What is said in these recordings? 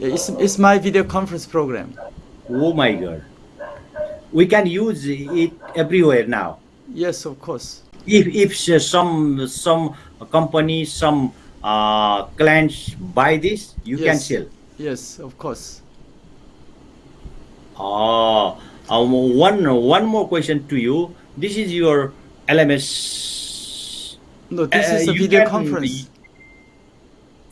It's, it's my video conference program. Oh my God. We can use it everywhere now. Yes, of course. If, if some some company, some uh, clients buy this, you can sell. Yes, of course. Oh, um, one one more question to you. This is your LMS. No, this Uh, is a video can- conference.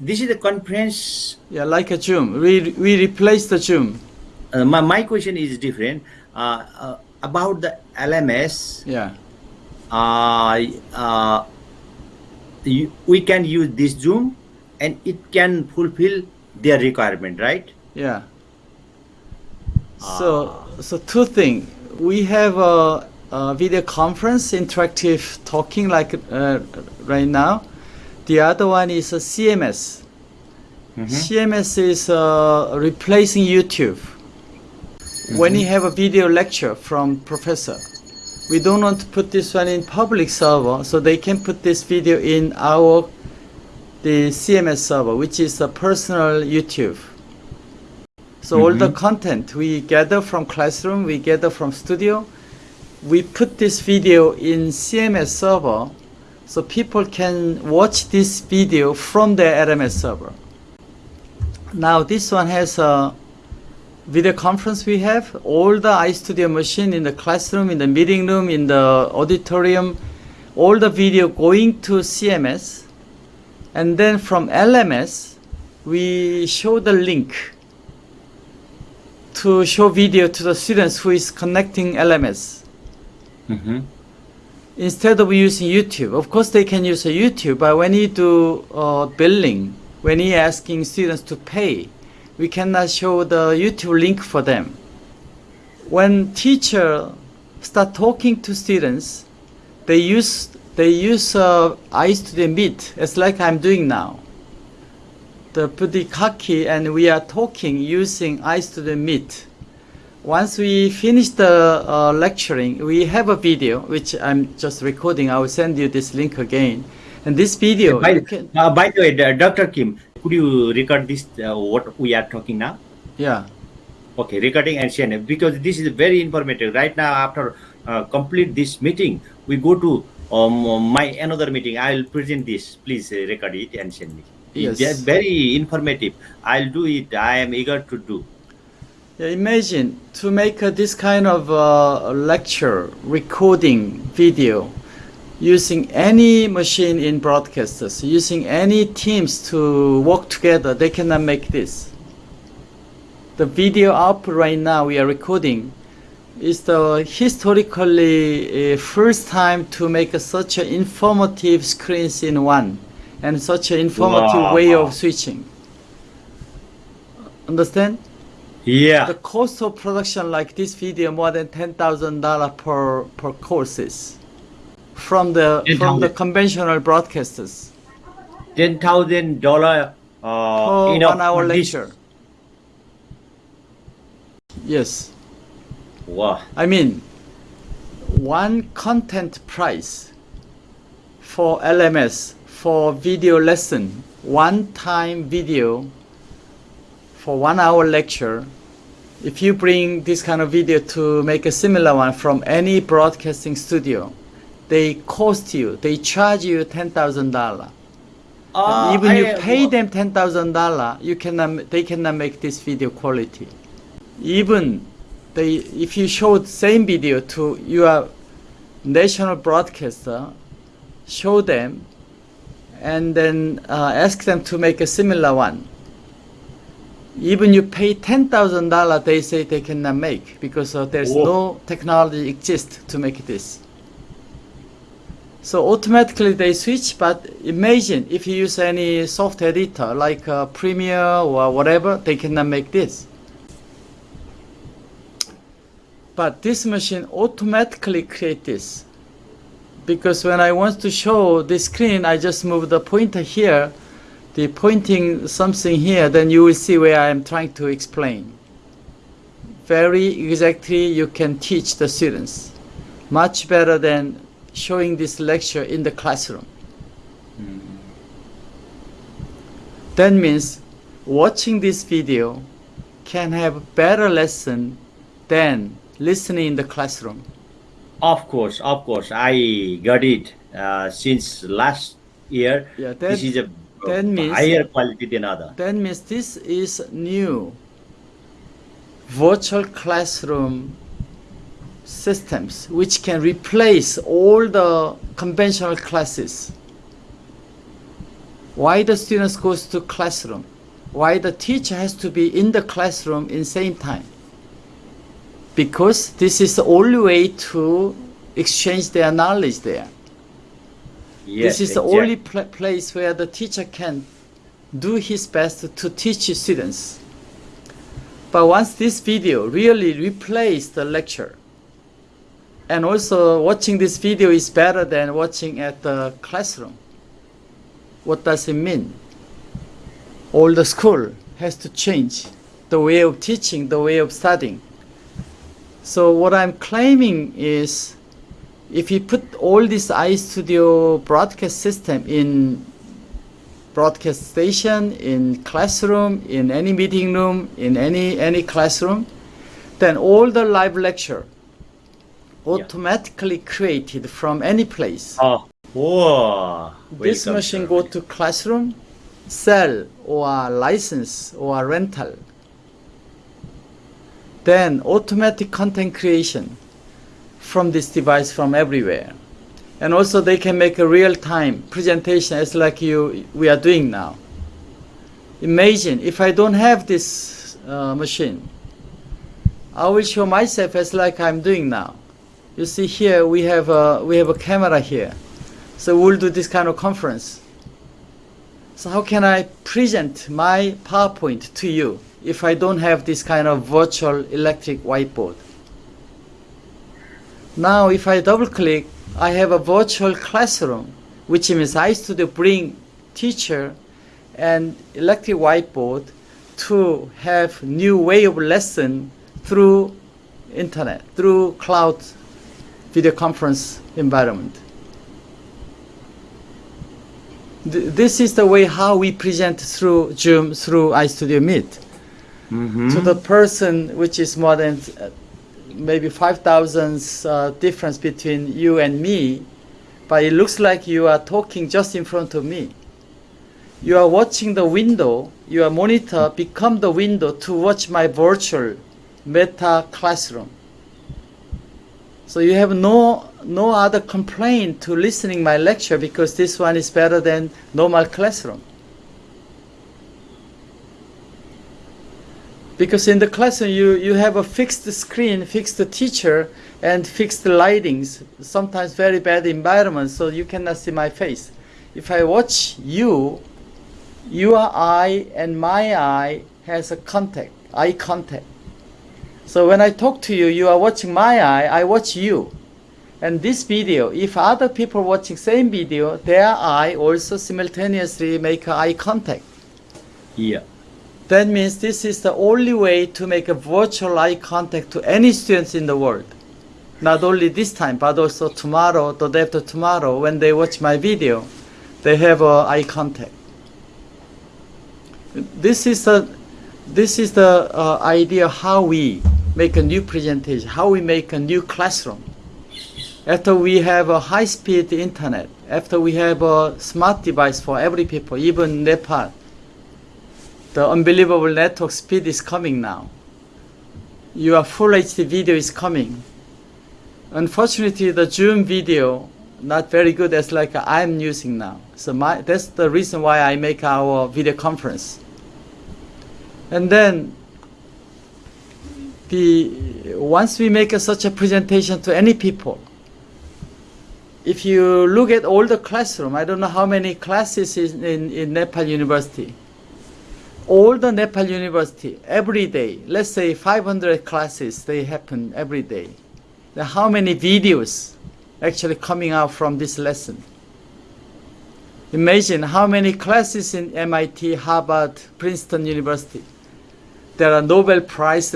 This is the conference. Yeah, like a Zoom. We, we replaced the Zoom. Uh, my, my question is different. Uh, uh, about the LMS, Yeah. uh, uh, you, we can use this Zoom and it can fulfill their requirement, right? Yeah. So, so two things. We have a, a video conference, interactive talking, like uh, right now. The other one is uh, a CMS. Mm-hmm. CMS is uh, replacing YouTube. Mm-hmm. When you have a video lecture from professor, we don't want to put this one in public server, so they can put this video in our the CMS server, which is a personal YouTube. So all the mm-hmm. content we gather from classroom, we gather from studio, we put this video in CMS server so people can watch this video from their LMS server. Now this one has a video conference we have, all the iStudio machine in the classroom, in the meeting room, in the auditorium, all the video going to CMS and then from LMS we show the link to show video to the students who is connecting LMS Mm-hmm. Instead of using YouTube. Of course, they can use YouTube, but when you do uh, billing, when you're asking students to pay, we cannot show the YouTube link for them. When teacher start talking to students, they use they use uh, iStudio Meet. It's like I'm doing now. The the and we are talking using iStudio Meet. Once we finish the uh, lecturing, we have a video which I'm just recording. I will send you this link again. And this video, By, can, uh, by the way, Dr. Kim, could you record this, uh, what we are talking now? yeah, Okay, recording and share it, because this is very informative. Right now, after uh, complete this meeting, we go to um, my another meeting. I'll present this. Please uh, record it and send me. Yes. just very informative. I'll do it. I am eager to do. Yeah. Imagine to make uh, this kind of uh, lecture recording video using any machine in broadcasters, using any teams to work together. They cannot make this. The video up right now we are recording is the historically uh, first time to make a, such an informative screens in one and such an informative way of switching. Understand? Yeah. The cost of production like this video more than ten thousand dollar per per courses from the from the conventional broadcasters ten thousand dollar uh per enough one hour this. lecture. Yes. Wow. I mean, one content price for LMS for video lesson, one time video for one hour lecture. If you bring this kind of video to make a similar one from any broadcasting studio, they cost you, they charge you ten thousand dollar. Uh, Even you I- pay them ten thousand dollar, you cannot, they cannot make this video quality. Even they, if you showed same video to your national broadcaster, show them, and then uh, ask them to make a similar one. Even you pay ten thousand dollar, they say they cannot make because uh, there's Whoa. no technology exist to make this. So automatically they switch, but imagine if you use any soft editor like uh, Premiere or whatever, they cannot make this. But this machine automatically create this. Because when I want to show the screen, I just move the pointer here, the pointing something here, then you will see where I am trying to explain. Very exactly you can teach the students. Much better than showing this lecture in the classroom. That means watching this video can have better lesson than listening in the classroom. Of course, of course, I got it. Uh, since last year, Yeah, that- this is a that means- higher quality than other. That means this is new virtual classroom systems which can replace all the conventional classes. Why the students goes to classroom? Why the teacher has to be in the classroom in same time? Because this is the only way to exchange their knowledge there. Yes, this is the only pla place where the teacher can do his best to teach students. But once this video really replace the lecture, and also watching this video is better than watching at the classroom. What does it mean? All the school has to change the way of teaching, the way of studying. So what I'm claiming is if you put all this iStudio broadcast system in broadcast station, in classroom, in any meeting room, in any any classroom, then all the live lecture automatically created from any place. Oh, whoa. this machine go to classroom, sell or license or rental. Then automatic content creation from this device from everywhere. And also they can make a real-time presentation as like you we are doing now. Imagine if I don't have this uh, machine, I will show myself as like I'm doing now. You see here we have a we have a camera here. So we'll do this kind of conference. So how can I present my PowerPoint to you if I don't have this kind of virtual electric whiteboard? Now if I double click, I have a virtual classroom, which means I used to bring teacher and electric whiteboard to have new way of lesson through internet, through cloud video conference environment. This is the way how we present through Zoom, through iStudio Meet Mhm. to the person which is more than maybe 5,000 uh, difference between you and me, but it looks like you are talking just in front of me. You are watching the window, your monitor become the window to watch my virtual meta classroom. So you have no no other complaint to listening my lecture because this one is better than normal classroom. Because in the classroom you, you have a fixed screen, fixed teacher, and fixed lightings, sometimes very bad environment, so you cannot see my face. If I watch you, your eye and my eye has a contact, eye contact. So when I talk to you, you are watching my eye, I watch you. And this video, if other people watching same video, their eye also simultaneously make eye contact. Yeah. That means this is the only way to make a virtual eye contact to any students in the world. Not only this time, but also tomorrow, the day after tomorrow, when they watch my video, they have eye contact. This is the, this is the uh, idea how we make a new presentation, how we make a new classroom. After we have a high-speed internet, after we have a smart device for every people, even Nepal, the unbelievable network speed is coming now. Your full HD video is coming. Unfortunately, the Zoom video not very good as like I'm using now. So my that's the reason why I make our video conference. And then the once we make a, such a presentation to any people, if you look at all the classroom, I don't know how many classes in, in Nepal University all the Nepal University every day, let's say 500 classes, they happen every day. Then how many videos actually coming out from this lesson? Imagine how many classes in MIT, Harvard, Princeton University. There are Nobel Prize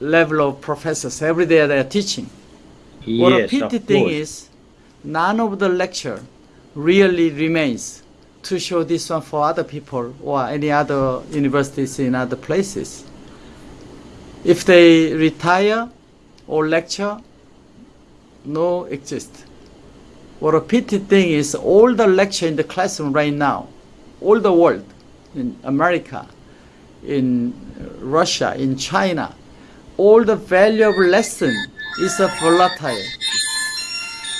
level of professors every day they are teaching. Yes, What a pity thing is, none of the lecture really remains to show this one for other people or any other universities in other places. If they retire or lecture, no exist. What a pity thing is all the lecture in the classroom right now, all the world, in America, in Russia, in China, all the valuable lesson is a volatile